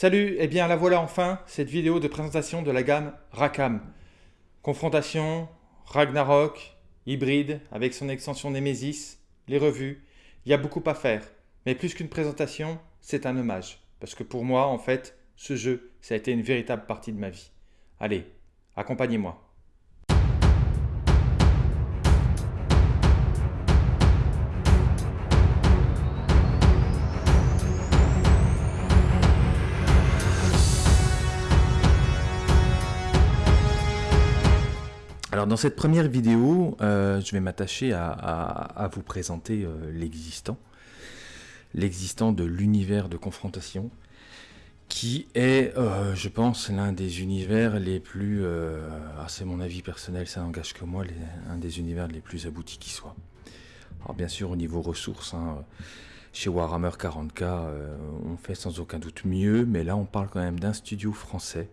Salut, et eh bien la voilà enfin, cette vidéo de présentation de la gamme Rakam. Confrontation, Ragnarok, hybride, avec son extension Nemesis, les revues, il y a beaucoup à faire. Mais plus qu'une présentation, c'est un hommage. Parce que pour moi, en fait, ce jeu, ça a été une véritable partie de ma vie. Allez, accompagnez-moi. Alors dans cette première vidéo, euh, je vais m'attacher à, vous présenter euh, l'existant, l'existant de l'univers de confrontation, qui est, euh, je pense, l'un des univers les plus, ah, c'est mon avis personnel, ça n'engage que moi, un des univers les plus aboutis qui soit. Alors bien sûr, au niveau ressources, hein, chez Warhammer 40k, on fait sans aucun doute mieux, mais là on parle quand même d'un studio français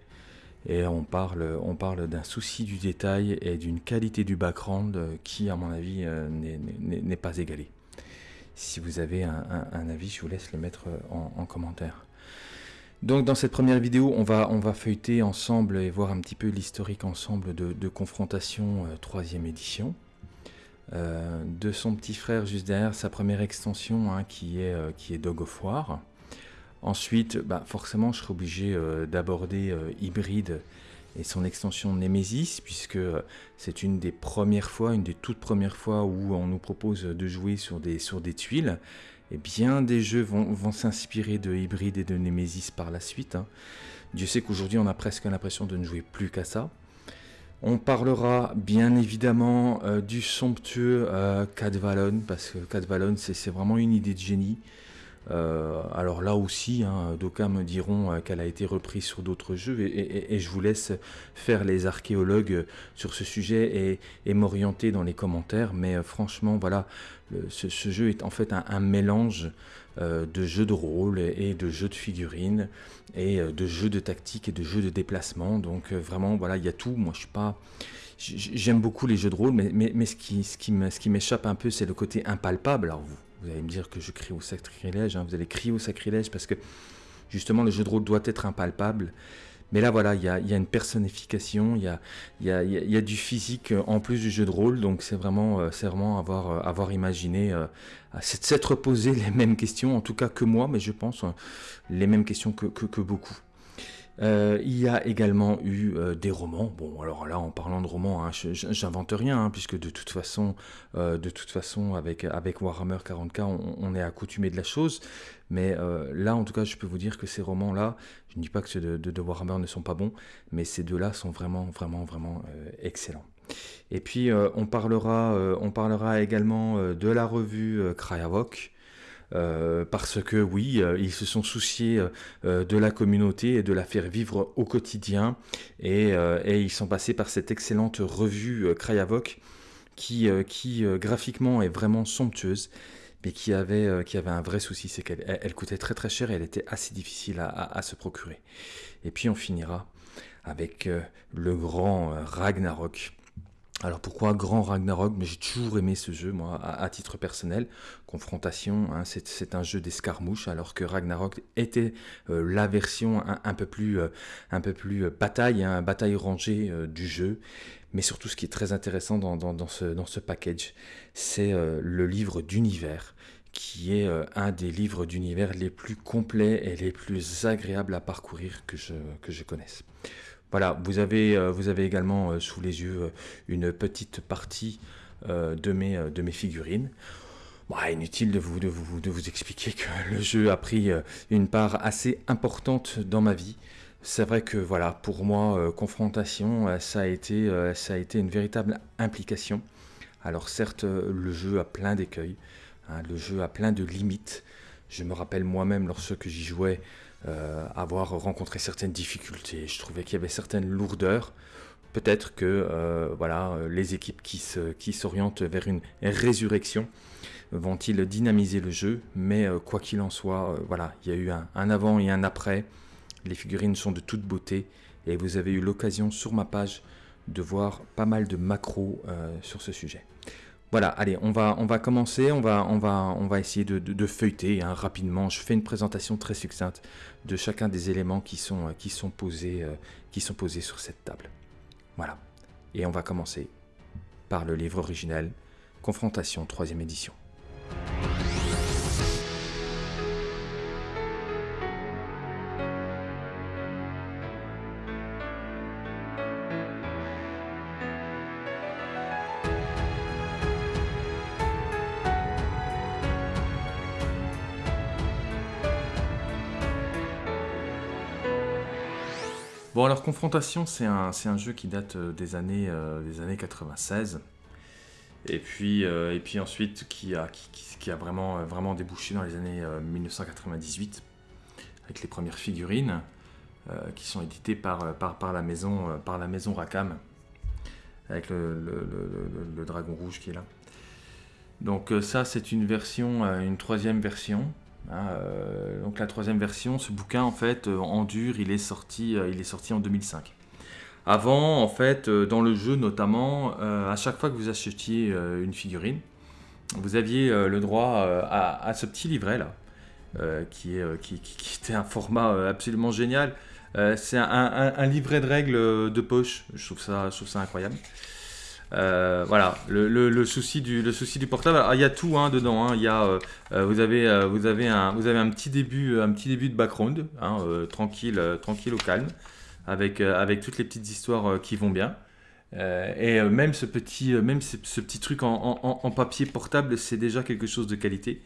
et on parle, on parle d'un souci du détail et d'une qualité du background qui, à mon avis, euh, n'est pas égalée. Si vous avez un, avis, je vous laisse le mettre en, commentaire. Donc dans cette première vidéo, on va, on va feuilleter ensemble et voir un petit peu l'historique ensemble de, Confrontation 3 euh, édition. Euh, de son petit frère juste derrière sa première extension hein, qui, est, qui est Dog of War. Ensuite, bah, forcément, je serai obligé euh, d'aborder euh, Hybride et son extension Nemesis, puisque euh, c'est une des premières fois, une des toutes premières fois où on nous propose de jouer sur des, tuiles. Et bien des jeux vont, s'inspirer de Hybride et de Nemesis par la suite. Hein. Dieu sait qu'aujourd'hui, on a presque l'impression de ne jouer plus qu'à ça. On parlera bien évidemment du somptueux euh, Cadvalon, parce que Cadvalon, c'est vraiment une idée de génie. Euh, alors là aussi, hein, d'aucuns me diront euh, qu'elle a été reprise sur d'autres jeux et, je vous laisse faire les archéologues sur ce sujet et, m'orienter dans les commentaires. Mais euh, franchement, voilà, ce, jeu est en fait un, mélange de jeux de rôle et, de jeux de figurines et de jeux de tactique et de jeux de déplacement. Donc vraiment, voilà, il y a tout. Moi, je suis pas... J'aime beaucoup les jeux de rôle, mais, ce qui, ce qui m'échappe un peu, c'est le côté impalpable. Alors vous, vous allez me dire que je crie au sacrilège, hein. vous allez crier au sacrilège parce que justement le jeu de rôle doit être impalpable. Mais là voilà, il y a, une personnification, il y a, du physique en plus du jeu de rôle, donc c'est vraiment, euh, avoir, euh, imaginé, euh, s'être posé les mêmes questions, en tout cas que moi, mais je pense les mêmes questions que beaucoup. Euh, il y a également eu euh, des romans. Bon, alors là, en parlant de romans, hein, j'invente rien, hein, puisque de toute façon, euh, de toute façon, avec avec Warhammer 40k, on, est accoutumé de la chose. Mais là, en tout cas, je peux vous dire que ces romans-là, je ne dis pas que ceux de, Warhammer ne sont pas bons, mais ces deux-là sont vraiment, vraiment, vraiment excellents. Et puis, on parlera, on parlera également de la revue Krayavok. Euh, parce que oui, euh, ils se sont souciés euh, de la communauté et de la faire vivre au quotidien, et, ils sont passés par cette excellente revue Krayavok, qui, graphiquement est vraiment somptueuse, mais qui avait, un vrai souci, c'est qu'elle elle coûtait très très cher et elle était assez difficile à se procurer. Et puis on finira avec le grand Ragnarok. Alors pourquoi Grand Ragnarok? Mais j'ai toujours aimé ce jeu, moi, à, titre personnel. Confrontation, hein, c'est un jeu d'escarmouche, alors que Ragnarok était euh, la version un, peu plus, euh, un peu plus euh, bataille, hein, bataille rangée du jeu. Mais surtout, ce qui est très intéressant dans, ce, package, c'est le livre d'univers qui est un des livres d'univers les plus complets et les plus agréables à parcourir que je connaisse. Voilà, vous avez, euh, également euh, sous les yeux euh, une petite partie de, mes, figurines. Bah, inutile de vous, expliquer que le jeu a pris une part assez importante dans ma vie. C'est vrai que voilà, pour moi, confrontation, ça a, été, ça a été une véritable implication. Alors certes, le jeu a plein d'écueils, hein, le jeu a plein de limites. Je me rappelle moi-même lorsque j'y jouais, euh, avoir rencontré certaines difficultés. Je trouvais qu'il y avait certaines lourdeurs. Peut-être que euh, voilà, les équipes qui s'orientent qui vers une résurrection vont-ils dynamiser le jeu, mais euh, quoi qu'il en soit, voilà, il y a eu un, avant et un après. Les figurines sont de toute beauté et vous avez eu l'occasion sur ma page de voir pas mal de macros sur ce sujet. Voilà, allez, on va, on va commencer, on va, on va, on va essayer de, feuilleter hein, rapidement. Je fais une présentation très succincte de chacun des éléments posés, euh, qui sont posés sur cette table. Voilà. Et on va commencer par le livre originel, Confrontation, troisième édition. Alors Confrontation c'est un, jeu qui date euh, des années, euh, des années 96 et puis, euh, et puis ensuite qui a, vraiment, débouché dans les années 1998 avec les premières figurines qui sont éditées par, la, maison, par Rakam avec le, dragon rouge qui est là. Donc ça c'est une troisième version euh, donc la troisième version, ce bouquin en fait euh, en dur, il est sorti, euh, il est sorti en 2005. Avant, en fait, dans le jeu notamment, à chaque fois que vous achetiez une figurine, vous aviez le droit à, ce petit livret là, qui, est, qui, était un format absolument génial. C'est un, livret de règles de poche. Je trouve ça, je trouve ça incroyable. Euh, voilà, le, souci du, le souci du portable. il y a tout hein, dedans. Hein. Y a, euh, euh, vous, avez, vous, avez un, vous avez un petit début, un petit début de background, hein, tranquille, tranquille au calme, avec, avec toutes les petites histoires qui vont bien. et même ce petit, même ce, petit truc en, papier portable, c'est déjà quelque chose de qualité.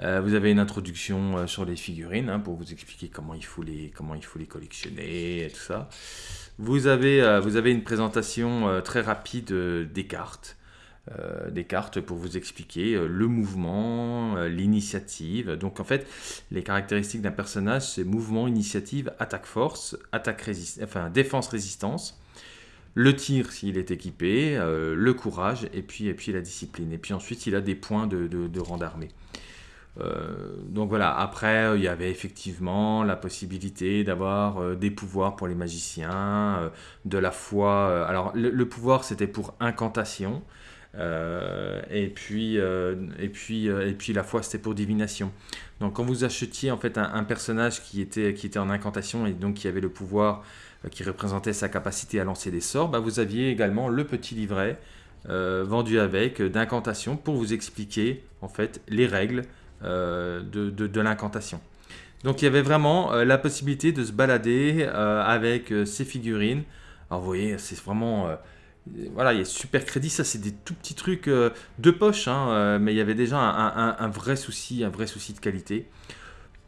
vous avez une introduction sur les figurines pour vous expliquer comment il faut les, comment il faut les collectionner et tout ça. Vous avez, euh, vous avez une présentation euh, très rapide euh, des cartes. des cartes pour vous expliquer le mouvement, l'initiative. Donc en fait, les caractéristiques d'un personnage, c'est mouvement, initiative, attaque force, attaque enfin défense résistance, le tir s'il est équipé, le courage et puis, et puis la discipline. Et puis ensuite, il a des points de rang d'armée. Euh, donc voilà, après, il y avait effectivement la possibilité d'avoir euh, des pouvoirs pour les magiciens, euh, de la foi. alors, le, pouvoir, c'était pour incantation. et, puis, et, puis, et puis la foi, c'était pour divination. Donc quand vous achetiez en fait un, personnage qui était, qui était en incantation et donc qui avait le pouvoir qui représentait sa capacité à lancer des sorts, bah, vous aviez également le petit livret vendu avec d'incantation pour vous expliquer en fait les règles euh, de, de, l'incantation. Donc il y avait vraiment euh, la possibilité de se balader euh, avec ces figurines. Alors vous voyez, c'est vraiment... voilà, il y a super crédit, ça c'est des tout petits trucs de poche, hein, mais il y avait déjà un, vrai souci, un vrai souci de qualité.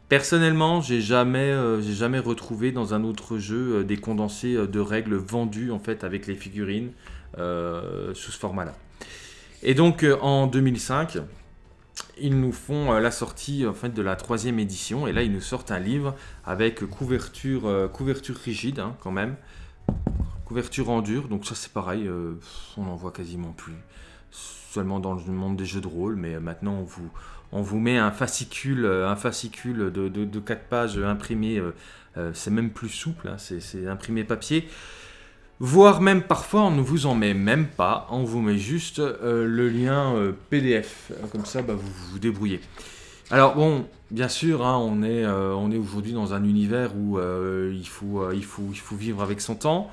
Personnellement, j'ai jamais, j'ai jamais retrouvé dans un autre jeu des condensés de règles vendus en fait avec les figurines sous ce format-là. Et donc en 2005, ils nous font euh, la sortie en fait, de la troisième édition. Et là ils nous sortent un livre avec couverture, euh, couverture rigide hein, quand même, couverture en dur, donc ça c'est pareil, euh, on n'en voit quasiment plus, seulement dans le monde des jeux de rôle, mais maintenant on vous, on vous met un fascicule, un fascicule de, de, 4 pages imprimé, c'est même plus souple, hein, c'est imprimé papier voire même parfois on ne vous en met même pas, on vous met juste euh, le lien euh, PDF, comme ça bah, vous vous débrouillez. Alors bon, bien sûr, hein, on est, euh, est aujourd'hui dans un univers où il, faut, il, faut, il faut vivre avec son temps,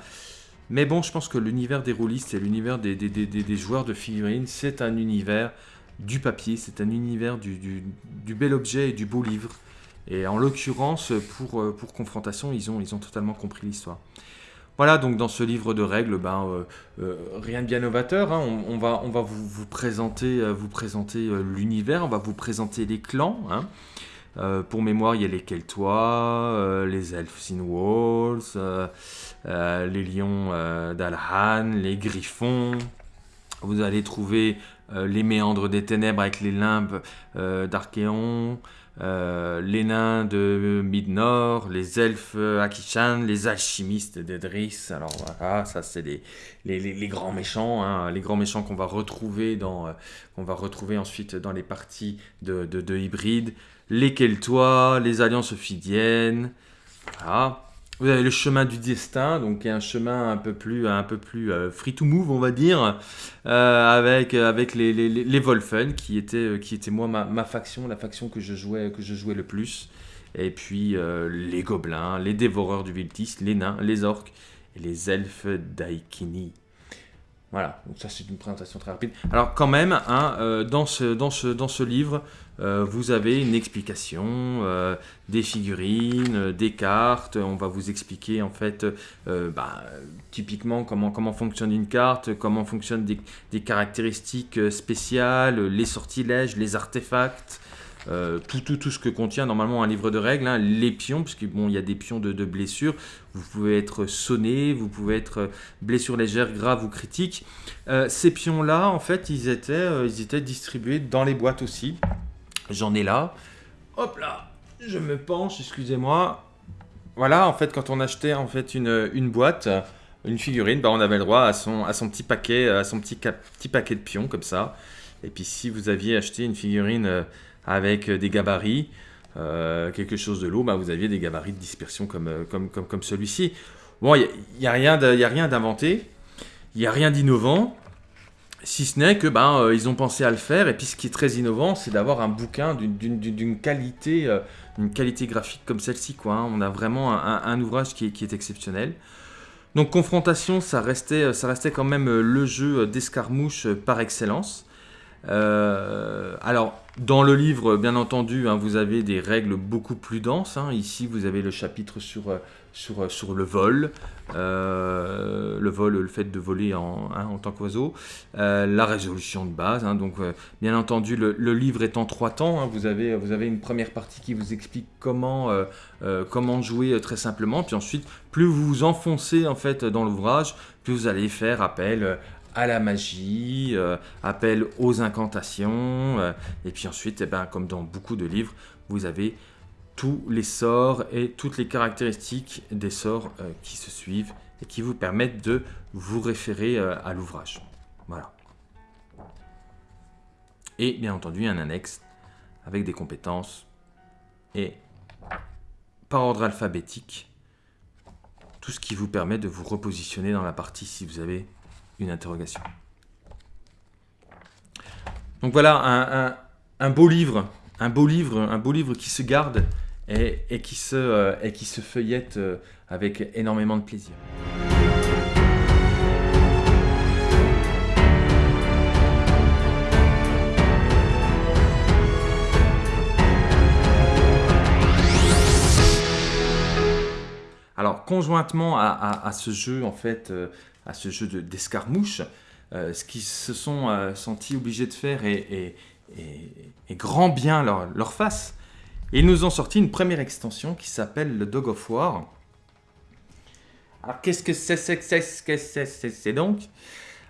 mais bon, je pense que l'univers des rôlistes et l'univers des, des, joueurs de figurines, c'est un univers du papier, c'est un univers du, du, bel objet et du beau livre. Et en l'occurrence, pour, pour Confrontation, ils ont, ils ont totalement compris l'histoire. Voilà, donc dans ce livre de règles, ben, euh, euh, rien de bien novateur. Hein. On, va, vous présenter euh, l'univers, on va vous présenter les clans. Hein. pour mémoire, il y a les Keltois, les Elfs in Walls, les Lions d'Alhan, les Griffons. Vous allez trouver les Méandres des Ténèbres avec les Limbes d'Archéon. Euh, les nains de Mid-Nord, les elfes Akishan, les alchimistes d'Edris. Alors voilà, ça c'est les, les, grands méchants, hein, les grands méchants qu'on va retrouver dans, euh, ensuite dans les parties de, de, hybride. Les Keltois, les alliances ophidiennes. Voilà. Vous avez le chemin du destin, donc un chemin un peu plus, un peu plus euh, free to move, on va dire, euh, avec, avec les, les, les Wolfen, qui étaient, qui était moi ma, faction, la faction que je jouais, que je jouais le plus. Et puis les gobelins, les dévoreurs du Viltis, les nains, les orques et les elfes d'Aikini. Voilà, donc ça c'est une présentation très rapide. Alors quand même, hein, euh, dans, ce, dans, ce, dans ce livre, euh, vous avez une explication, euh, des figurines, des cartes, on va vous expliquer en fait bah, typiquement comment, comment fonctionne une carte, comment fonctionnent des, des caractéristiques spéciales, les sortilèges, les artefacts, euh, tout, tout, tout ce que contient normalement un livre de règles, hein, les pions, parce qu'il bon, y a des pions de, de blessures, vous pouvez être sonné, vous pouvez être euh, blessure légère, grave ou critique. Euh, ces pions-là, en fait, ils étaient, ils étaient distribués dans les boîtes aussi. J'en ai là. Hop là, je me penche, excusez-moi. Voilà, en fait, quand on achetait en fait une, une boîte, une figurine, bah, on avait le droit à son, à son petit paquet, à son petit, petit paquet de pions comme ça. Et puis si vous aviez acheté une figurine avec euh, des gabarits, euh, quelque chose de lourd, bah, vous aviez des gabarits de dispersion comme, euh, comme, comme, comme celui-ci. Bon, il n'y a, rien d'inventé, il n'y a rien d'innovant, si ce n'est que ben, ils ont pensé à le faire, et puis ce qui est très innovant, c'est d'avoir un bouquin d'une qualité, une qualité graphique comme celle-ci. Hein. On a vraiment un, ouvrage qui est, exceptionnel. Donc Confrontation, ça restait, ça restait quand même le jeu d'escarmouche par excellence. Euh, alors, dans le livre, bien entendu, hein, vous avez des règles beaucoup plus denses. Hein. Ici, vous avez le chapitre sur, euh, sur, euh, sur le vol, le vol, le fait de voler en, hein, en tant qu'oiseau, la résolution de base. donc, bien entendu, le, livre est en trois temps. vous, avez, vous avez une première partie qui vous explique comment, comment jouer très simplement. Puis ensuite, plus vous vous enfoncez en fait dans l'ouvrage, plus vous allez faire appel à la magie, euh, appel aux incantations, euh, et puis ensuite, eh ben, comme dans beaucoup de livres, vous avez tous les sorts et toutes les caractéristiques des sorts euh, qui se suivent et qui vous permettent de vous référer à l'ouvrage. Voilà. Et bien entendu, un annexe avec des compétences et par ordre alphabétique, tout ce qui vous permet de vous repositionner dans la partie si vous avez une interrogation. Donc voilà un, beau livre, un beau livre, un beau livre qui se garde et, qui, se, euh, et qui se feuillette euh, avec énormément de plaisir. Alors, conjointement à, ce jeu, en fait, euh, à ce jeu d'escarmouche, ce qu'ils se sont sentis obligés de faire est, grand bien leur, face. Et ils nous ont sorti une première extension qui s'appelle le Dog of War. Alors qu'est-ce que c'est c'est donc?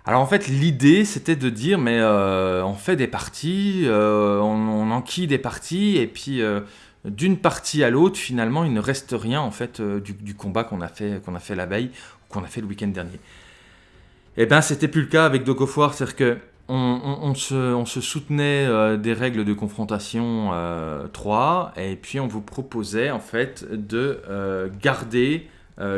Alors en fait l'idée c'était de dire mais euh, on fait des parties, on, enquille des parties et puis d'une partie à l'autre finalement il ne reste rien en fait du, du, combat qu'on a fait qu'on a fait la veille ou qu'on a fait le week-end dernier. Eh bien, c'était plus le cas avec Dog of War, c'est-à-dire que on, se, soutenait euh, des règles de confrontation 3, euh, et puis on vous proposait en fait de euh, garder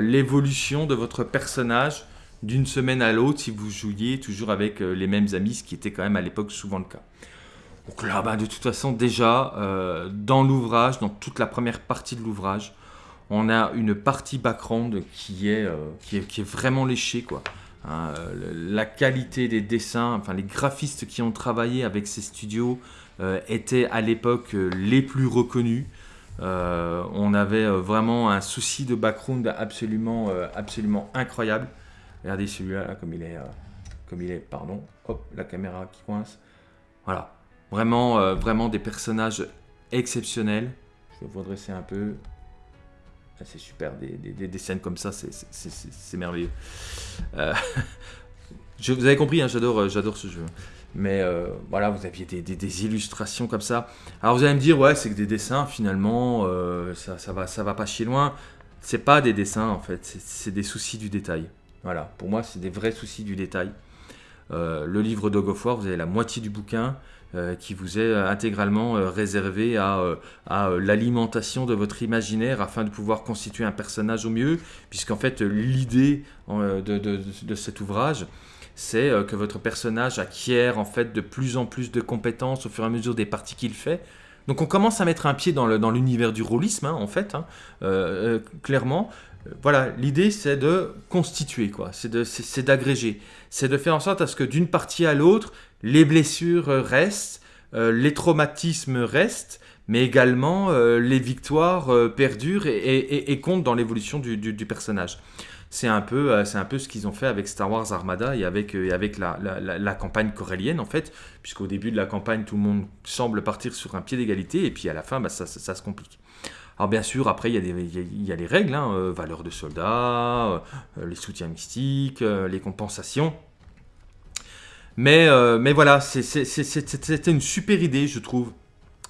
l'évolution de votre personnage d'une semaine à l'autre si vous jouiez toujours avec les mêmes amis, ce qui était quand même à l'époque souvent le cas. Donc là, bah, de toute façon, déjà, dans l'ouvrage, dans toute la première partie de l'ouvrage, on a une partie background qui est, vraiment léchée. Hein, la qualité des dessins, enfin les graphistes qui ont travaillé avec ces studios euh, étaient à l'époque euh, les plus reconnus. Euh, on avait vraiment un souci de background absolument, absolument incroyable. Regardez celui-là comme il est, comme il est, pardon. Hop, la caméra qui coince. Voilà, vraiment, vraiment des personnages exceptionnels. Je vais vous redresser un peu. C'est super, des, scènes comme ça, c'est merveilleux. Euh, vous avez compris, hein, euh, j'adore ce jeu. Mais euh, voilà, vous aviez des, illustrations comme ça. Alors vous allez me dire, ouais, c'est que des dessins, finalement, ça, ça, va, ça va pas chier loin. C'est pas des dessins, en fait, c'est des soucis du détail. Voilà, pour moi, c'est des vrais soucis du détail. le livre Dog of War, vous avez la moitié du bouquin. Qui vous est intégralement réservé à, à l'alimentation de votre imaginaire afin de pouvoir constituer un personnage au mieux, puisqu'en fait l'idée de, de, de, cet ouvrage, c'est que votre personnage acquiert en fait de plus en plus de compétences au fur et à mesure des parties qu'il fait. Donc on commence à mettre un pied dans l'univers du rôlisme, hein, en fait, hein, clairement voilà, l'idée c'est de constituer, quoi. C'est d'agréger. C'est de faire en sorte à ce que d'une partie à l'autre, les blessures restent, euh, les traumatismes restent, mais également euh, les victoires euh, perdurent et, comptent dans l'évolution du, personnage. C'est un, peu, un peu ce qu'ils ont fait avec Star Wars Armada et avec, la, campagne corélienne, en fait, puisqu'au début de la campagne, tout le monde semble partir sur un pied d'égalité, et puis à la fin, bah, ça se complique. Alors bien sûr, après, il y a, les règles, hein, valeur de soldat, euh, les soutiens mystiques, les compensations. Mais, mais voilà, c'était une super idée, je trouve,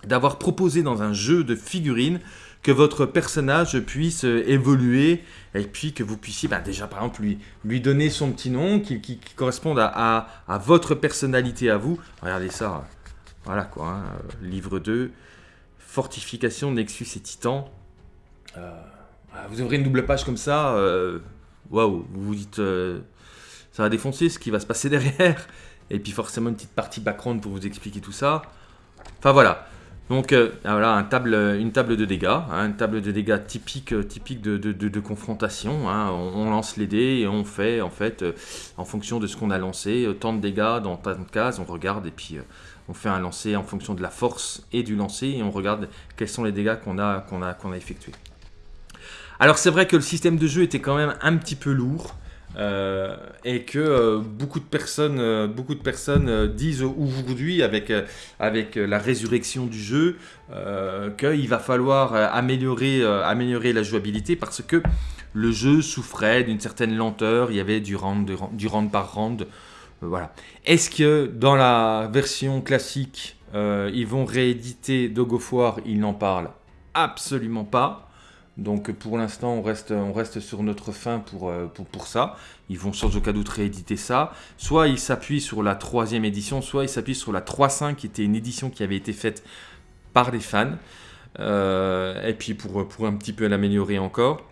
d'avoir proposé dans un jeu de figurines que votre personnage puisse évoluer et puis que vous puissiez bah, déjà par exemple lui, lui donner son petit nom qui, corresponde à, votre personnalité à vous. Regardez ça, voilà quoi, hein, livre 2, Fortification, Nexus et Titan. Euh, vous ouvrez une double page comme ça, euh, waouh, vous vous dites, euh, ça va défoncer ce qui va se passer derrière. Et puis forcément une petite partie background pour vous expliquer tout ça. Enfin voilà. Donc voilà, un table, une table de dégâts, hein, une table de dégâts typique, typique de, confrontation. Hein. On, lance les dés et on fait en fait, en fonction de ce qu'on a lancé, tant de dégâts dans tant de cases, on regarde et puis on fait un lancer en fonction de la force et du lancer et on regarde quels sont les dégâts qu'on a effectués. Alors c'est vrai que le système de jeu était quand même un petit peu lourd euh, et que euh, beaucoup de personnes, euh, beaucoup de personnes disent aujourd'hui avec, avec la résurrection du jeu qu'il va falloir améliorer, améliorer la jouabilité parce que le jeu souffrait d'une certaine lenteur, il y avait du round, du round par round voilà. Est-ce que dans la version classique, ils vont rééditer Dog of Ils n'en parlent absolument pas. Donc pour l'instant, on reste, sur notre fin pour, euh, pour, ça. Ils vont sans aucun doute rééditer ça. Soit ils s'appuient sur la troisième édition, soit ils s'appuient sur la 3.5 qui était une édition qui avait été faite par les fans. et puis pour, pour un petit peu l'améliorer encore.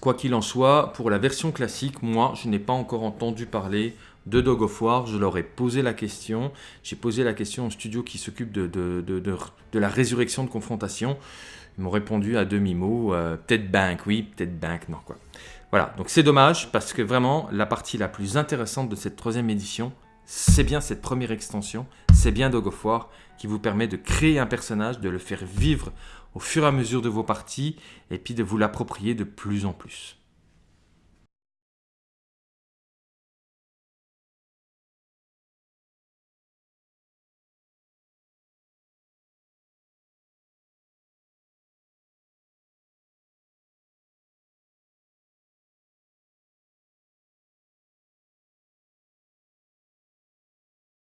Quoi qu'il en soit, pour la version classique, moi, je n'ai pas encore entendu parler de Dog of War, je leur ai posé la question. J'ai posé la question au studio qui s'occupe de, la résurrection de confrontation. M'ont répondu à demi-mot, euh, peut-être bank, oui, peut-être bank, non quoi. Voilà, donc c'est dommage parce que vraiment la partie la plus intéressante de cette troisième édition, c'est bien cette première extension, c'est bien Dog of War qui vous permet de créer un personnage, de le faire vivre au fur et à mesure de vos parties et puis de vous l'approprier de plus en plus.